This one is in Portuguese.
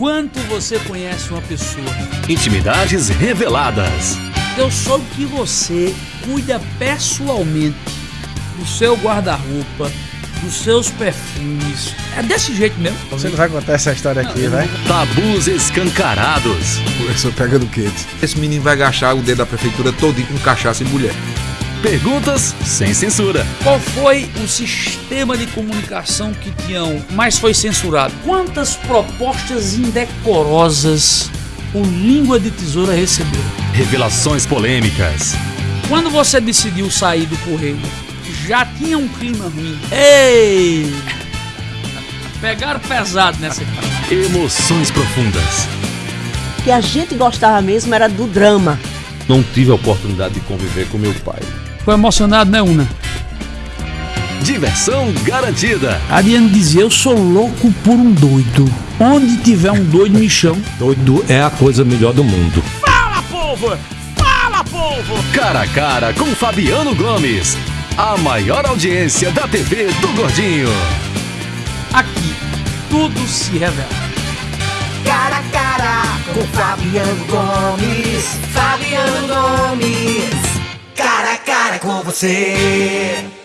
quanto você conhece uma pessoa. Intimidades reveladas. Eu soube que você cuida pessoalmente do seu guarda-roupa, dos seus perfumes. É desse jeito mesmo. Você não vai contar essa história aqui, vai? Tabus escancarados. Começou pegando quente. Esse menino vai gastar o dedo da prefeitura todinho com cachaça e mulher. Perguntas sem censura. Qual foi o sistema de comunicação que Tião mais foi censurado? Quantas propostas indecorosas o Língua de Tesoura recebeu? Revelações polêmicas. Quando você decidiu sair do correio, já tinha um clima ruim. Ei! Pegaram pesado nessa aqui. Emoções profundas. O que a gente gostava mesmo era do drama. Não tive a oportunidade de conviver com meu pai. Ficou emocionado, né, Una? Diversão garantida. A Diana dizia: Eu sou louco por um doido. Onde tiver um doido, me chama. Doido é a coisa melhor do mundo. Fala, povo! Fala, povo! Cara a cara com Fabiano Gomes. A maior audiência da TV do Gordinho. Aqui, tudo se revela. Cara a cara com Fabiano Gomes. Fabiano Gomes. Com você.